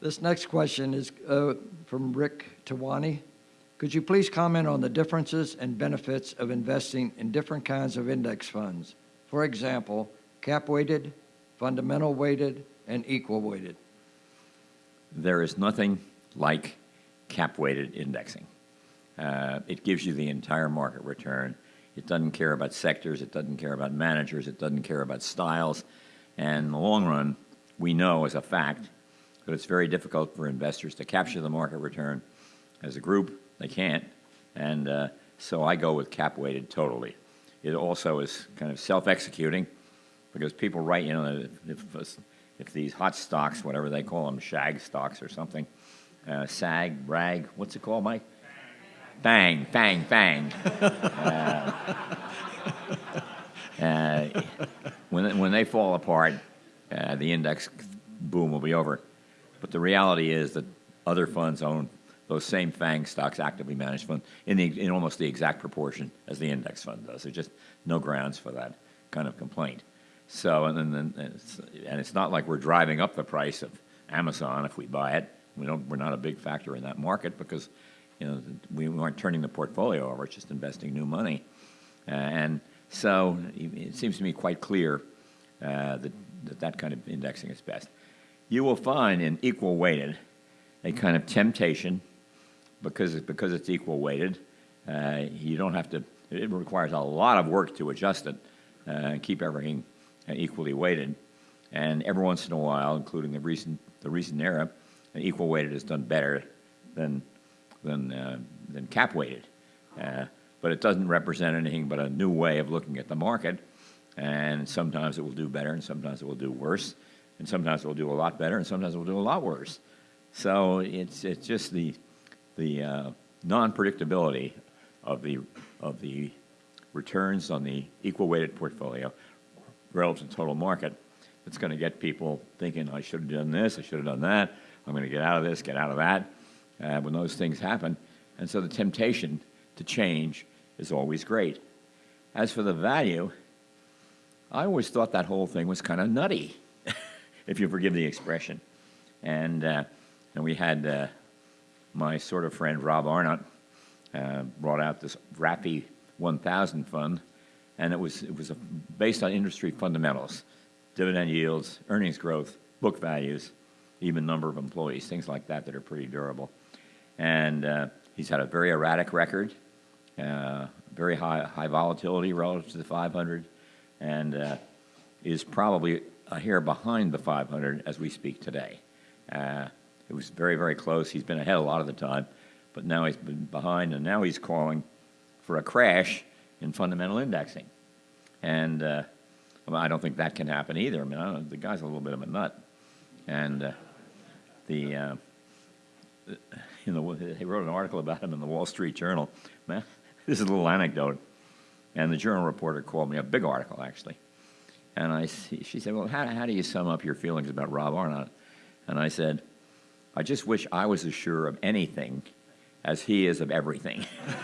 This next question is uh, from Rick Tawani. Could you please comment on the differences and benefits of investing in different kinds of index funds? For example, cap-weighted, fundamental weighted, and equal weighted. There is nothing like cap-weighted indexing. Uh, it gives you the entire market return. It doesn't care about sectors. It doesn't care about managers. It doesn't care about styles. And in the long run, we know as a fact that it's very difficult for investors to capture the market return. As a group, they can't. And uh, so I go with cap-weighted totally. It also is kind of self-executing because people write, you know, if, if these hot stocks, whatever they call them, shag stocks or something, uh, sag, rag, what's it called, Mike? Bang, bang, bang. uh, uh, when, when they fall apart, uh, the index boom will be over. But the reality is that other funds own those same FANG stocks, actively managed funds, in, the, in almost the exact proportion as the index fund does. There's just no grounds for that kind of complaint. So, and and it's, and it's not like we're driving up the price of Amazon if we buy it. We don't, we're not a big factor in that market because, you know, we aren't turning the portfolio over, it's just investing new money. And so it seems to me quite clear uh, that, that that kind of indexing is best. You will find in equal weighted a kind of temptation because, it, because it's equal weighted. Uh, you don't have to, it requires a lot of work to adjust it uh, and keep everything equally weighted. And every once in a while, including the recent, the recent era, equal weighted has done better than, than, uh, than cap weighted. Uh, but it doesn't represent anything but a new way of looking at the market. And sometimes it will do better, and sometimes it will do worse, and sometimes it will do a lot better, and sometimes it will do a lot worse. So it's, it's just the, the uh, non-predictability of the, of the returns on the equal weighted portfolio relative to total market that's going to get people thinking, I should have done this, I should have done that, I'm going to get out of this, get out of that, uh, when those things happen. And so the temptation to change is always great. As for the value, I always thought that whole thing was kind of nutty, if you forgive the expression. And, uh, and we had uh, my sort of friend Rob Arnott uh, brought out this RAFI 1000 fund, and it was, it was a, based on industry fundamentals, dividend yields, earnings growth, book values, even number of employees, things like that that are pretty durable. And uh, he's had a very erratic record, uh, very high, high volatility relative to the 500, and uh, is probably a hair behind the 500 as we speak today. Uh, it was very, very close. He's been ahead a lot of the time, but now he's been behind, and now he's calling for a crash in fundamental indexing. And uh, I don't think that can happen either. I mean, the guy's a little bit of a nut. And uh, the, uh, you know, he wrote an article about him in the Wall Street Journal. Man, this is a little anecdote. And the journal reporter called me, a big article actually. And I, she said, well, how, how do you sum up your feelings about Rob Arnott? And I said, I just wish I was as sure of anything as he is of everything.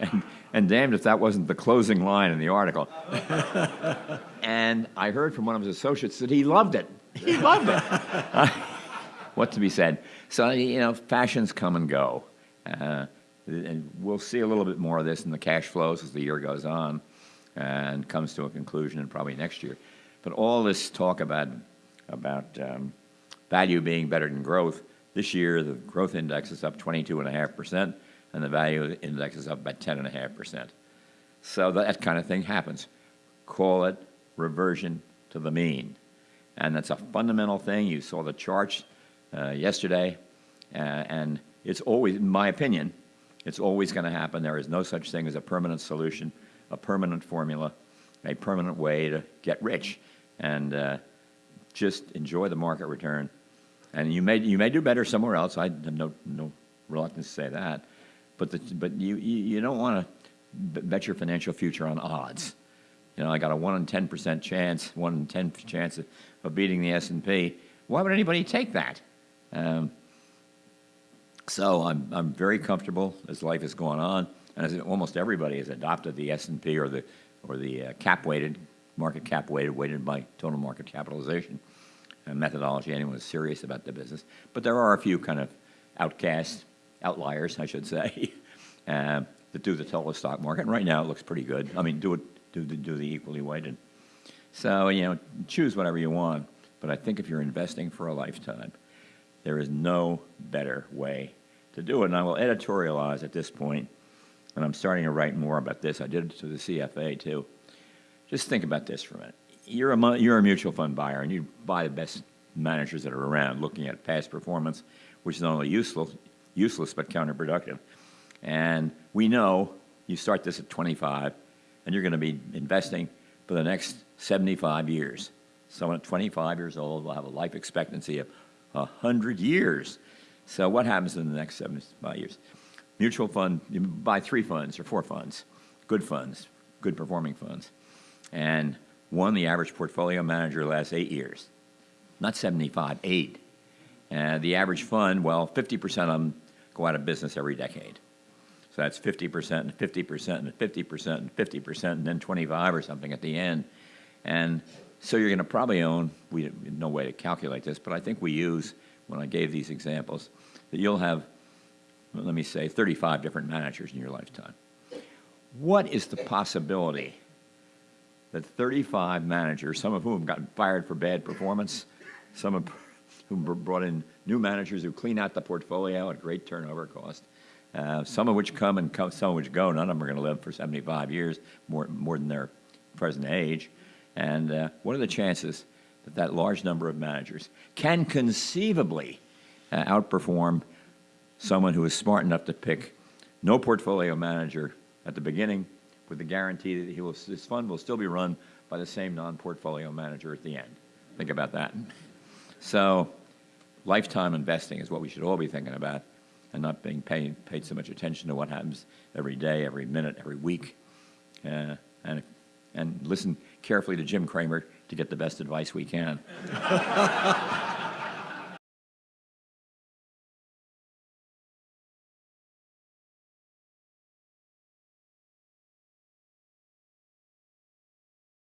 and, and damned if that wasn't the closing line in the article. and I heard from one of his associates that he loved it. He loved it. what to be said? So, you know, fashions come and go. Uh, and we'll see a little bit more of this in the cash flows as the year goes on and comes to a conclusion and probably next year. But all this talk about, about um, value being better than growth, this year the growth index is up 22.5%, and the value index is up by 10.5%. So that kind of thing happens. Call it reversion to the mean. And that's a fundamental thing. You saw the charts uh, yesterday, uh, and it's always, in my opinion, it's always going to happen. There is no such thing as a permanent solution, a permanent formula, a permanent way to get rich. And uh, just enjoy the market return. And you may, you may do better somewhere else. I have no, no reluctance to say that. But, the, but you, you, don't want to bet your financial future on odds. You know, I got a 1 in 10% chance, 1 in 10 chance of, of beating the S&P. Why would anybody take that? Um, so I'm, I'm very comfortable as life has gone on, and as almost everybody has adopted the S&P or the, or the uh, cap-weighted, market cap-weighted, weighted by total market capitalization. uh, methodology. Anyone who's serious about the business, but there are a few kind of outcasts, outliers, I should say, uh, that do the total stock market. And right now, it looks pretty good. I mean, do it do the, do the equally weighted. So you know, choose whatever you want. But I think if you're investing for a lifetime, there is no better way to do it. And I will editorialize at this point, and I'm starting to write more about this. I did it to the CFA too. Just think about this for a minute. You're a, you're a mutual fund buyer, and you buy the best managers that are around, looking at past performance, which is not only useful, useless but counterproductive. And we know you start this at 25, and you're going to be investing for the next 75 years. Someone at 25 years old will have a life expectancy of 100 years. So what happens in the next 75 years? Mutual fund, you buy three funds or four funds, good funds, good performing funds. And one, the average portfolio manager lasts eight years, not 75, eight. And the average fund, well, 50% of them go out of business every decade. So that's 50% and 50% and 50% and 50% and then 25 or something at the end. And so you're going to probably own, we no way to calculate this, but I think we use, when I gave these examples, that you'll have, well, let me say, 35 different managers in your lifetime. What is the possibility that 35 managers, some of whom got fired for bad performance, some of whom brought in new managers who clean out the portfolio at great turnover cost, uh, some of which come and come, some of which go. None of them are going to live for 75 years, more, more than their present age. And uh, what are the chances that large number of managers can conceivably uh, outperform someone who is smart enough to pick no portfolio manager at the beginning with the guarantee that he will, his fund will still be run by the same non-portfolio manager at the end. Think about that. So lifetime investing is what we should all be thinking about and not being paid, paid so much attention to what happens every day, every minute, every week. Uh, and, and listen carefully to Jim Cramer to get the best advice we can.